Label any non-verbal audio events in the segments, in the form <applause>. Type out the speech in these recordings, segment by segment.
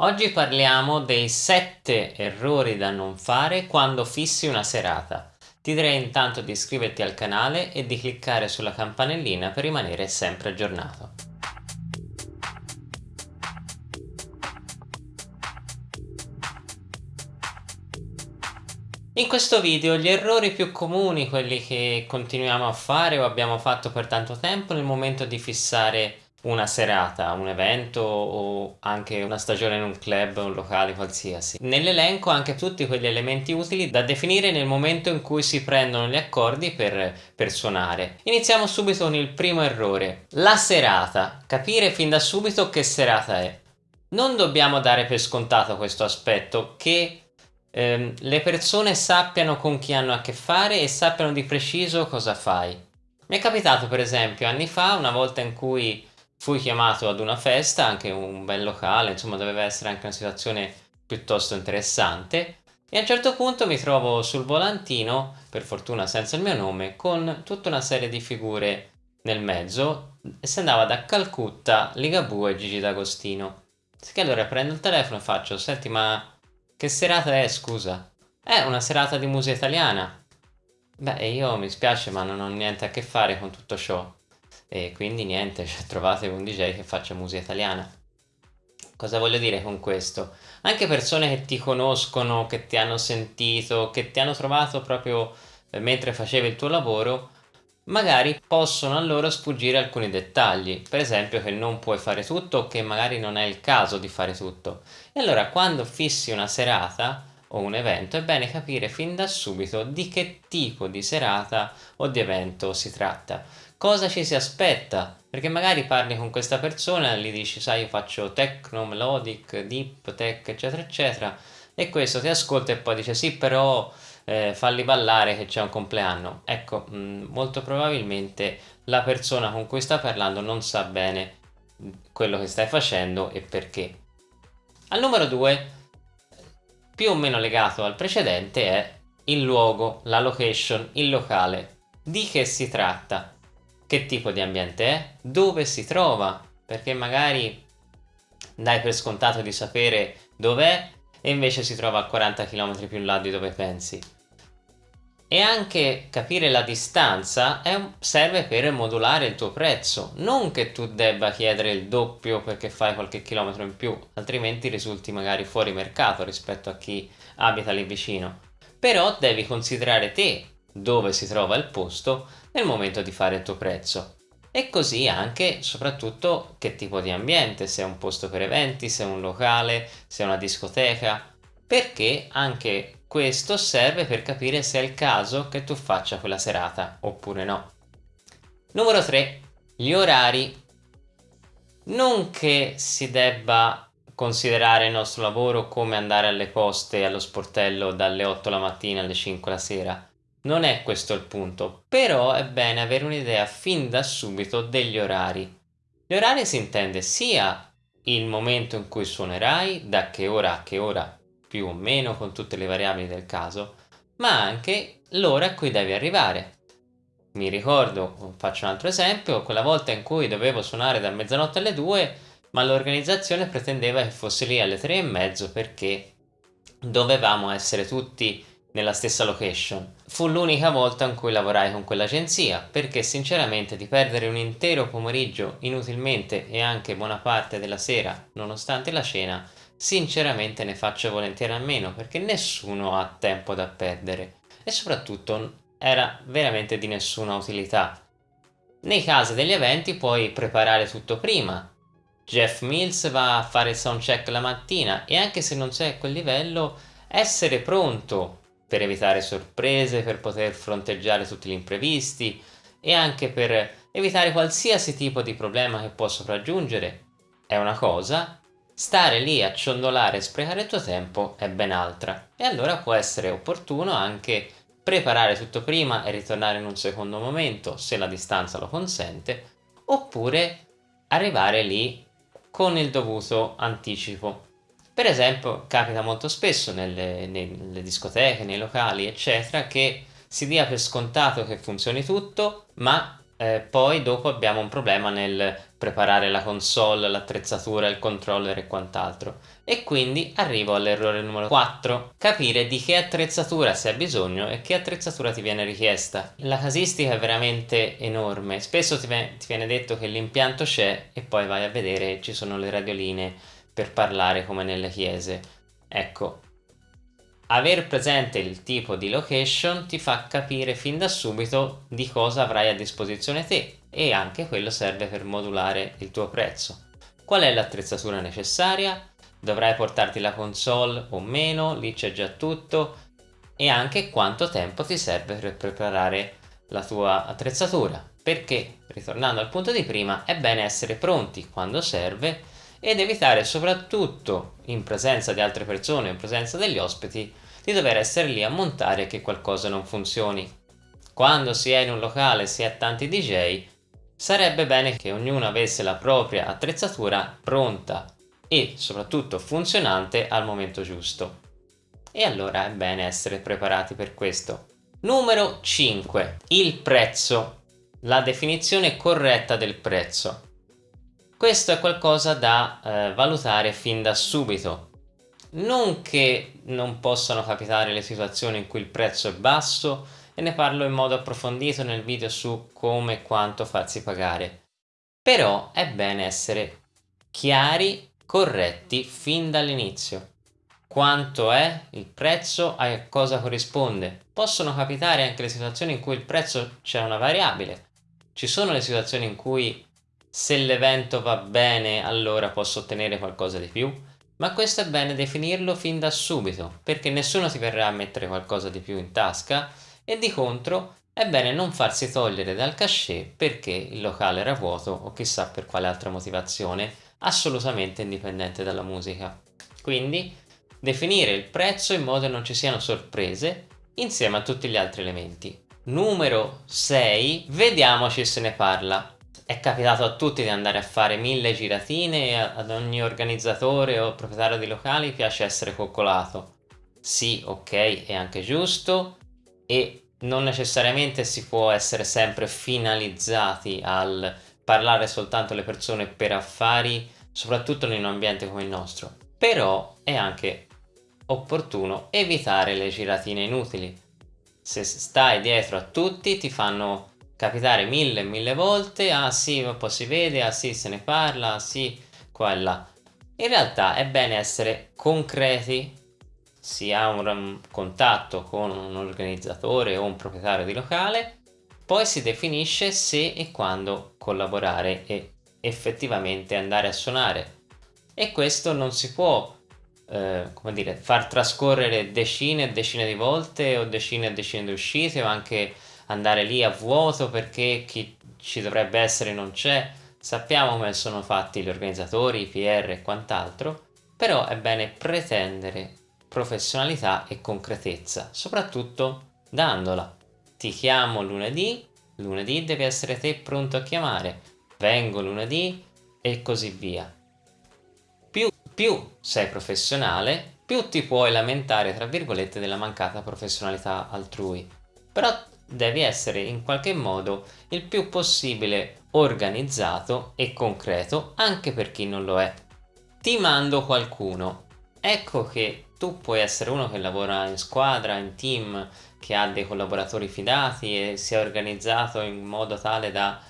Oggi parliamo dei 7 errori da non fare quando fissi una serata. Ti direi intanto di iscriverti al canale e di cliccare sulla campanellina per rimanere sempre aggiornato. In questo video gli errori più comuni, quelli che continuiamo a fare o abbiamo fatto per tanto tempo nel momento di fissare una serata, un evento o anche una stagione in un club, un locale qualsiasi. Nell'elenco anche tutti quegli elementi utili da definire nel momento in cui si prendono gli accordi per, per suonare. Iniziamo subito con il primo errore. La serata. Capire fin da subito che serata è. Non dobbiamo dare per scontato questo aspetto che ehm, le persone sappiano con chi hanno a che fare e sappiano di preciso cosa fai. Mi è capitato per esempio anni fa, una volta in cui Fui chiamato ad una festa, anche un bel locale, insomma doveva essere anche una situazione piuttosto interessante e a un certo punto mi trovo sul volantino, per fortuna senza il mio nome, con tutta una serie di figure nel mezzo e si andava da Calcutta, Ligabue e Gigi D'Agostino. Che allora prendo il telefono e faccio, senti ma che serata è scusa? È una serata di musica italiana. Beh io mi spiace ma non ho niente a che fare con tutto ciò e quindi niente, cioè, <laughs> trovate un DJ che faccia musica italiana. Cosa voglio dire con questo? Anche persone che ti conoscono, che ti hanno sentito, che ti hanno trovato proprio eh, mentre facevi il tuo lavoro, magari possono a loro sfuggire alcuni dettagli, per esempio che non puoi fare tutto o che magari non è il caso di fare tutto. E allora quando fissi una serata o un evento è bene capire fin da subito di che tipo di serata o di evento si tratta cosa ci si aspetta? Perché magari parli con questa persona gli dici sai io faccio techno, melodic, deep, tech eccetera eccetera. E questo ti ascolta e poi dice sì però eh, falli ballare che c'è un compleanno. Ecco mh, mm, molto probabilmente la persona con cui sta parlando non sa bene quello che stai facendo e perché. Al numero 2 più o meno legato al precedente è il luogo, la location, il locale. Di che si tratta che tipo di ambiente è, dove si trova, perché magari dai per scontato di sapere dov'è e invece si trova a 40 km più in là di dove pensi. E anche capire la distanza un, serve per modulare il tuo prezzo, non che tu debba chiedere il doppio perché fai qualche chilometro in più, altrimenti risulti magari fuori mercato rispetto a chi abita lì vicino. Però devi considerare te dove si trova il posto nel momento di fare il tuo prezzo. E così anche, soprattutto, che tipo di ambiente, se è un posto per eventi, se è un locale, se è una discoteca, perché anche questo serve per capire se è il caso che tu faccia quella serata oppure no. Numero 3. Gli orari. Non che si debba considerare il nostro lavoro come andare alle poste allo sportello dalle 8 la mattina alle 5 la sera, non è questo il punto, però è bene avere un'idea fin da subito degli orari. Gli orari si intende sia il momento in cui suonerai, da che ora a che ora, più o meno con tutte le variabili del caso, ma anche l'ora a cui devi arrivare. Mi ricordo, faccio un altro esempio, quella volta in cui dovevo suonare da mezzanotte alle 2, ma l'organizzazione pretendeva che fossi lì alle 3 e mezzo perché dovevamo essere tutti nella stessa location. Fu l'unica volta in cui lavorai con quell'agenzia, perché sinceramente di perdere un intero pomeriggio inutilmente e anche buona parte della sera, nonostante la cena, sinceramente ne faccio volentieri a meno, perché nessuno ha tempo da perdere e soprattutto era veramente di nessuna utilità. Nei casi degli eventi puoi preparare tutto prima. Jeff Mills va a fare il soundcheck la mattina e anche se non sei a quel livello, essere pronto per evitare sorprese, per poter fronteggiare tutti gli imprevisti e anche per evitare qualsiasi tipo di problema che può sopraggiungere. È una cosa, stare lì a ciondolare e sprecare il tuo tempo è ben altra. E allora può essere opportuno anche preparare tutto prima e ritornare in un secondo momento se la distanza lo consente oppure arrivare lì con il dovuto anticipo per esempio capita molto spesso nelle, nelle discoteche, nei locali eccetera che si dia per scontato che funzioni tutto ma eh, poi dopo abbiamo un problema nel preparare la console, l'attrezzatura, il controller e quant'altro. E quindi arrivo all'errore numero 4, capire di che attrezzatura si ha bisogno e che attrezzatura ti viene richiesta. La casistica è veramente enorme, spesso ti, viene detto che l'impianto c'è e poi vai a vedere ci sono le radioline per parlare come nelle chiese. Ecco, Aver presente il tipo di location ti fa capire fin da subito di cosa avrai a disposizione te e anche quello serve per modulare il tuo prezzo. Qual è l'attrezzatura necessaria? Dovrai portarti la console o meno? Lì c'è già tutto. E anche quanto tempo ti serve per preparare la tua attrezzatura. Perché, ritornando al punto di prima, è bene essere pronti quando serve ed evitare soprattutto in presenza di altre persone, in presenza degli ospiti, di dover essere lì a montare che qualcosa non funzioni. Quando si è in un locale, si è tanti DJ, sarebbe bene che ognuno avesse la propria attrezzatura pronta e soprattutto funzionante al momento giusto. E allora è bene essere preparati per questo. Numero 5. Il prezzo. La definizione corretta del prezzo. Questo è qualcosa da eh, valutare fin da subito. Non che non possano capitare le situazioni in cui il prezzo è basso e ne parlo in modo approfondito nel video su come e quanto farsi pagare. Però è bene essere chiari, corretti fin dall'inizio. Quanto è il prezzo, a cosa corrisponde. Possono capitare anche le situazioni in cui il prezzo c'è una variabile. Ci sono le situazioni in cui se l'evento va bene allora posso ottenere qualcosa di più, ma questo è bene definirlo fin da subito, perché nessuno ti verrà a mettere qualcosa di più in tasca e di contro è bene non farsi togliere dal cachet perché il locale era vuoto o chissà per quale altra motivazione, assolutamente indipendente dalla musica. Quindi definire il prezzo in modo che non ci siano sorprese insieme a tutti gli altri elementi. Numero 6, vediamoci se ne parla è capitato a tutti di andare a fare mille giratine e ad ogni organizzatore o proprietario di locali piace essere coccolato. Sì, ok, è anche giusto e non necessariamente si può essere sempre finalizzati al parlare soltanto alle persone per affari, soprattutto in un ambiente come il nostro. Però è anche opportuno evitare le giratine inutili. Se stai dietro a tutti ti fanno capitare mille e mille volte, ah sì, poi si vede, ah sì, se ne parla, ah sì, qua e là. In realtà è bene essere concreti, si ha un contatto con un organizzatore o un proprietario di locale, poi si definisce se e quando collaborare e effettivamente andare a suonare. E questo non si può eh, come dire, far trascorrere decine e decine di volte o decine e decine di uscite o anche andare lì a vuoto perché chi ci dovrebbe essere non c'è, sappiamo come sono fatti gli organizzatori, i PR e quant'altro, però è bene pretendere professionalità e concretezza, soprattutto dandola. Ti chiamo lunedì, lunedì devi essere te pronto a chiamare, vengo lunedì e così via. Più, più sei professionale, più ti puoi lamentare, tra virgolette, della mancata professionalità altrui. Però devi essere in qualche modo il più possibile organizzato e concreto anche per chi non lo è. Ti mando qualcuno. Ecco che tu puoi essere uno che lavora in squadra, in team, che ha dei collaboratori fidati e si è organizzato in modo tale da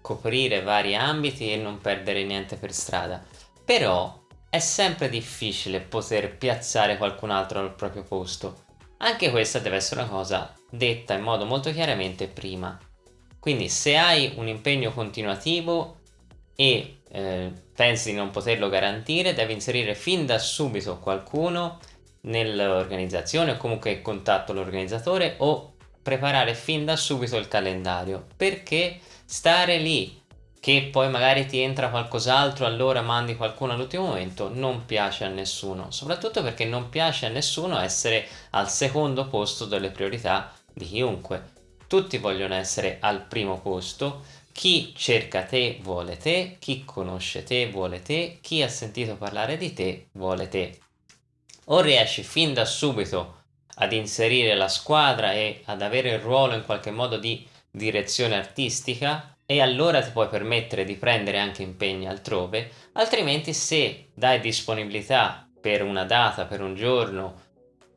coprire vari ambiti e non perdere niente per strada. Però è sempre difficile poter piazzare qualcun altro al proprio posto. Anche questa deve essere una cosa detta in modo molto chiaramente prima. Quindi se hai un impegno continuativo e eh, pensi di non poterlo garantire, devi inserire fin da subito qualcuno nell'organizzazione o comunque contatto l'organizzatore o preparare fin da subito il calendario perché stare lì che poi magari ti entra qualcos'altro allora mandi qualcuno all'ultimo momento non piace a nessuno soprattutto perché non piace a nessuno essere al secondo posto delle priorità di chiunque. Tutti vogliono essere al primo posto, chi cerca te vuole te, chi conosce te vuole te, chi ha sentito parlare di te vuole te. O riesci fin da subito ad inserire la squadra e ad avere il ruolo in qualche modo di direzione artistica, e allora ti puoi permettere di prendere anche impegni altrove, altrimenti se dai disponibilità per una data, per un giorno,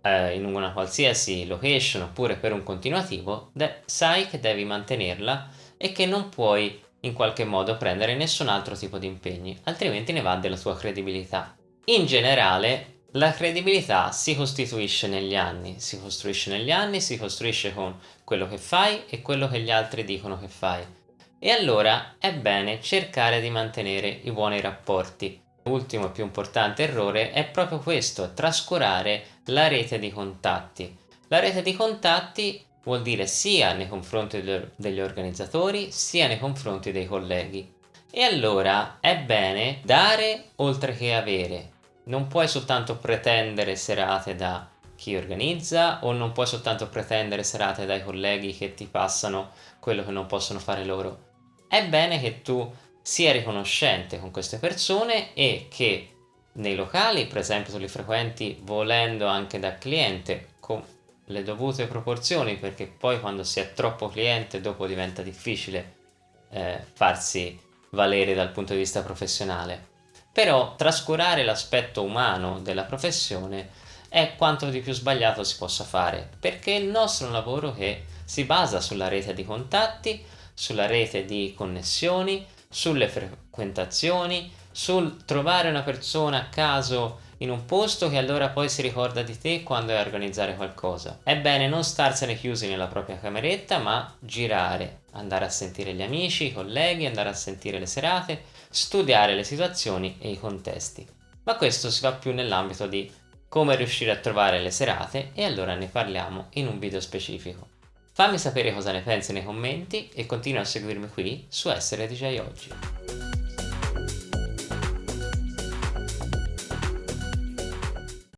eh, in una qualsiasi location oppure per un continuativo, sai che devi mantenerla e che non puoi in qualche modo prendere nessun altro tipo di impegni, altrimenti ne va della tua credibilità. In generale, la credibilità si costituisce negli anni, si costruisce negli anni, si costruisce con quello che fai e quello che gli altri dicono che fai. E allora è bene cercare di mantenere i buoni rapporti. L'ultimo e più importante errore è proprio questo, trascurare la rete di contatti. La rete di contatti vuol dire sia nei confronti degli organizzatori sia nei confronti dei colleghi. E allora è bene dare oltre che avere. Non puoi soltanto pretendere serate da chi organizza o non puoi soltanto pretendere serate dai colleghi che ti passano quello che non possono fare loro. È bene che tu sia riconoscente con queste persone e che nei locali, per esempio, tu li frequenti volendo anche da cliente con le dovute proporzioni perché poi quando si è troppo cliente dopo diventa difficile eh, farsi valere dal punto di vista professionale. Però trascurare l'aspetto umano della professione è quanto di più sbagliato si possa fare perché il nostro lavoro che si basa sulla rete di contatti, sulla rete di connessioni, sulle frequentazioni, sul trovare una persona a caso in un posto che allora poi si ricorda di te quando è a organizzare qualcosa. È bene non starsene chiusi nella propria cameretta ma girare, andare a sentire gli amici, i colleghi, andare a sentire le serate, studiare le situazioni e i contesti. Ma questo si fa più nell'ambito di come riuscire a trovare le serate e allora ne parliamo in un video specifico. Fammi sapere cosa ne pensi nei commenti e continua a seguirmi qui su Essere DJ Oggi.